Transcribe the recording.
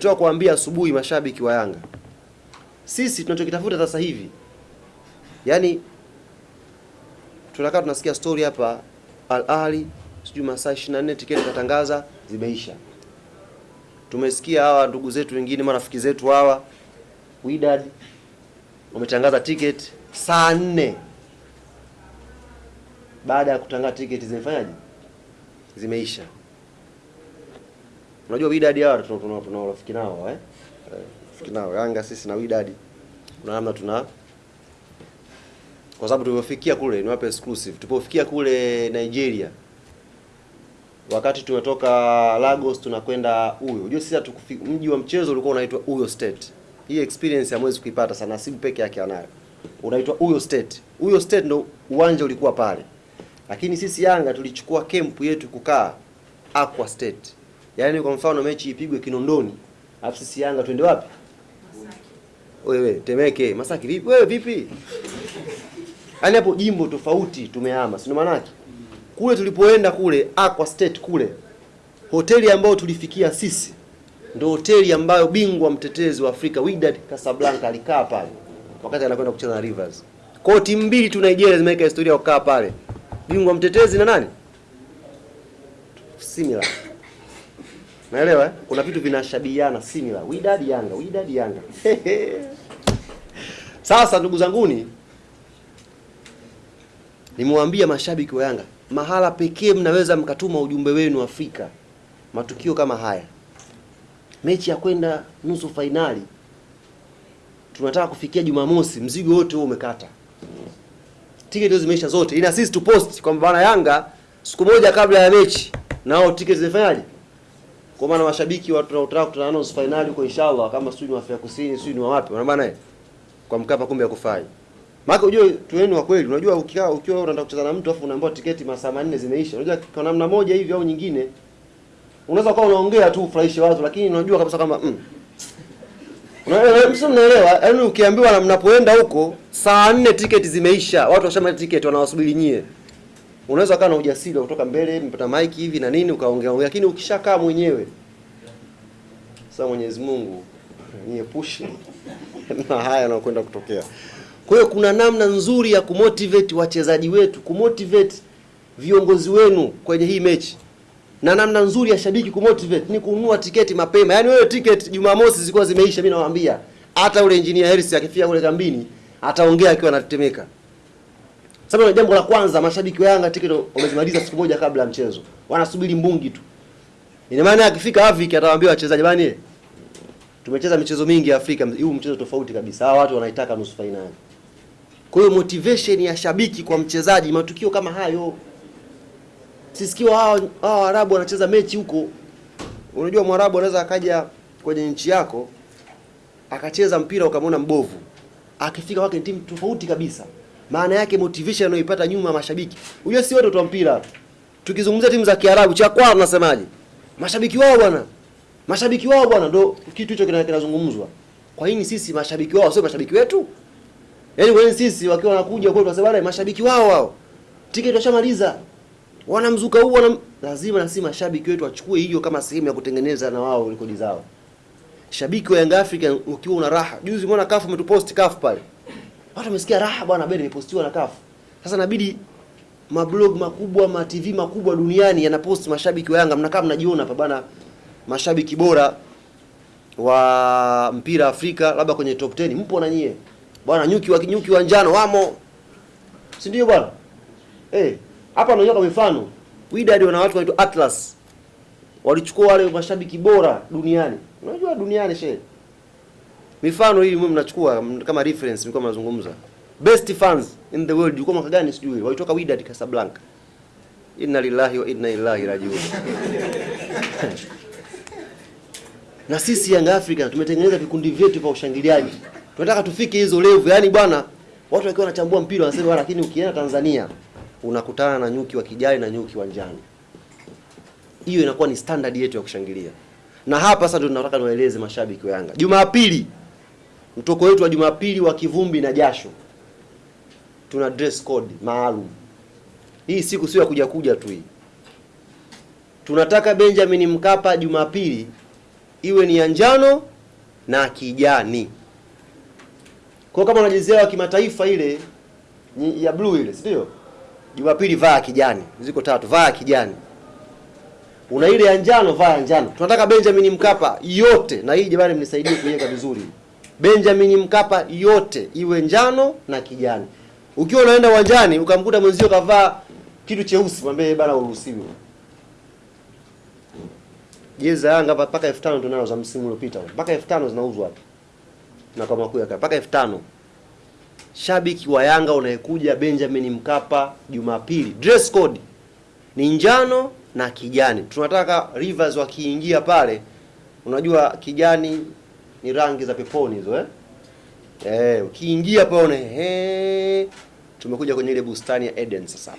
nimetoka kuambia asubuhi mashabiki wa Yanga, sisi tunachokitafuta sasa hivi, yaani tunakaa tunasikia story hapa, Al Ahly sijui masaa 24 tiketi katangaza zimeisha. Tumesikia hawa ndugu zetu wengine marafiki zetu hawa Wydad wametangaza tiketi saa nne baada ya kutangaza tiketi zimefanyaje? Zimeisha. Unajua Wydad hawa tuna tuna urafiki nao eh? Eh, Urafiki nao Yanga sisi na Wydad kuna namna tuna kwa sababu tulipofikia kule, ni wape exclusive, tulipofikia kule Nigeria, wakati tumetoka Lagos tunakwenda Uyo. Unajua sisi mji wa mchezo ulikuwa unaitwa Uyo State. Hii experience hamwezi kuipata sana, Nasibu peke yake anayo. Unaitwa Uyo State. Uyo State ndo uwanja ulikuwa pale, lakini sisi Yanga tulichukua kempu yetu kukaa Aqua State. Yaani kwa mfano mechi ipigwe Kinondoni, alafu sisi Yanga twende wapi? Wewe Temeke, Masaki vipi? Wewe vipi? Yaani hapo jimbo tofauti tumehama, si maana yake? Kule tulipoenda kule Aqua State kule, hoteli ambayo tulifikia sisi ndio hoteli ambayo bingwa mtetezi wa Afrika Wydad Casablanca alikaa pale wakati anakwenda kucheza na Rivers. Kwa timu mbili tu Nigeria zimeweka historia kukaa pale, bingwa mtetezi na nani? Similar. Naelewa eh? Kuna vitu vinashabihiana similar. Wydad Yanga, Wydad Yanga. Sasa ndugu zanguni, nimwambia mashabiki wa Yanga, mahala pekee mnaweza mkatuma ujumbe wenu Afrika, matukio kama haya, mechi ya kwenda nusu fainali, tunataka kufikia Jumamosi, mzigo wote huo umekata, tiketi zimeisha zote, ina sisi tupost kwamba bana Yanga siku moja kabla ya mechi nao tiketi zimefanyaje? Kwa maana mashabiki watu wanaotaka kutana nusu finali huko inshallah, kama sio ni Afrika Kusini, sio ni wapi, Unaona bana eh, kwa Mkapa kumbe hakufai. Maana unajua tuweni wa kweli, unajua ukikaa ukiwa unataka kucheza na mtu afu unaambiwa tiketi masaa manne zimeisha. Unajua kwa namna moja hivi au nyingine unaweza kuwa unaongea tu ufurahishe watu lakini unajua kabisa kama mm. Unaelewa, msio mnaelewa, yaani ukiambiwa na mnapoenda huko saa nne tiketi zimeisha, watu washamaliza tiketi wanawasubiri nyie. Unaweza kaa na ujasiri wa kutoka mbele, mpata mic hivi na nini ukaongea ongea, lakini ukishakaa mwenyewe sasa Mwenyezi Mungu niepushe na haya yanayokwenda kutokea. Kwa hiyo kuna namna nzuri ya kumotivate wachezaji wetu, kumotivate viongozi wenu kwenye hii mechi, na namna nzuri ya shabiki kumotivate ni kununua tiketi mapema. Yaani wewe tiketi Jumamosi zilikuwa zimeisha, mimi nawaambia hata ule engineer Hersi akifika kule kambini ataongea akiwa anatetemeka. Sababu jambo la kwanza, mashabiki wa Yanga tiketi wamezimaliza siku moja kabla ya mchezo, wanasubiri mbungi tu. Ina maana akifika Afrika atawaambia wachezaji bani, tumecheza michezo mingi Afrika, huu mchezo tofauti kabisa. Hawa watu wanaitaka nusu fainali. Kwa hiyo motivation ya shabiki kwa mchezaji, matukio kama hayo. Sisikiwa hawa hawa Arabu wanacheza mechi huko. Unajua Mwarabu anaweza akaja kwenye nchi yako akacheza mpira ukamwona mbovu, akifika kwake timu tofauti kabisa. Maana yake motivation anayoipata nyuma mashabiki. Unajua si watu wa mpira. Tukizungumzia timu za Kiarabu, cha kwao tunasemaje? Mashabiki wao bwana. Mashabiki wao bwana ndo kitu hicho kinazungumzwa. Kwa nini sisi mashabiki wao sio mashabiki wetu? Yaani kwa nini sisi wakiwa wanakuja kwetu wasema bwana mashabiki wao wao. Tiketi washamaliza. Wanamzuka huu wana lazima na sisi mashabiki wetu wachukue hiyo kama sehemu ya kutengeneza na wao rekodi zao. Shabiki wa Young African ukiwa una raha. Juzi umeona kafu umetupost kafu pale. Watu wamesikia raha bwana bado imepostiwa na kafu. Sasa inabidi mablog makubwa, ma TV makubwa duniani yanapost mashabiki wa Yanga, mnakaa mnajiona hapa bwana, mashabiki bora wa mpira Afrika, labda kwenye top 10 mpo na nyie bwana, nyuki wa nyuki wa njano wamo, si ndio bwana? Eh, hapa naonyesha mifano. Wydad wana watu wanaitwa Atlas, walichukua wale mashabiki bora duniani. Unajua duniani shehe, mifano hii mimi mnachukua kama reference, mlikuwa mnazungumza best fans in the world, yuko mwaka gani sijui, walitoka Wydad Casablanca. Inna lillahi wa inna ilaihi rajiun. na sisi Young Africa tumetengeneza vikundi vyetu vya ushangiliaji. Tunataka tufike hizo level. Yaani bwana, watu wakiwa wanachambua mpira wanasema lakini ukienda Tanzania unakutana na nyuki wa kijani na nyuki wa njano. Hiyo inakuwa ni standard yetu ya kushangilia. Na hapa sasa ndio tunataka niwaeleze mashabiki wa Yanga. Jumapili mtoko wetu wa Jumapili wa kivumbi na jasho. Tuna dress code maalum. Hii siku sio ya kuja kuja tu hii. Tunataka Benjamin Mkapa Jumapili iwe ni ya njano na kijani. Kwa kama unajezea wa kimataifa ile ya blue ile, si ndio? Jumapili vaa kijani, ziko tatu, vaa kijani. Una ile ya njano, vaa ya njano. Tunataka Benjamin Mkapa yote, na hii jamani, mnisaidie kuiweka vizuri. Benjamin Mkapa yote iwe njano na kijani. Ukiwa unaenda uwanjani ukamkuta mwenzio kavaa kitu cheusi, mwambie bana, uruhusiwi. Jezi za Yanga mpaka 5000 tunalo za msimu uliopita. Mpaka 5000 zinauzwa hapa. Na kwa makuu yake mpaka 5000. Shabiki wa Yanga unayekuja Benjamin Mkapa Jumapili, dress code ni njano na kijani. Tunataka Rivers wakiingia pale, unajua kijani ni rangi za peponi hizo eh? Eh, ukiingia pale one, he tumekuja kwenye ile bustani ya Eden sasa.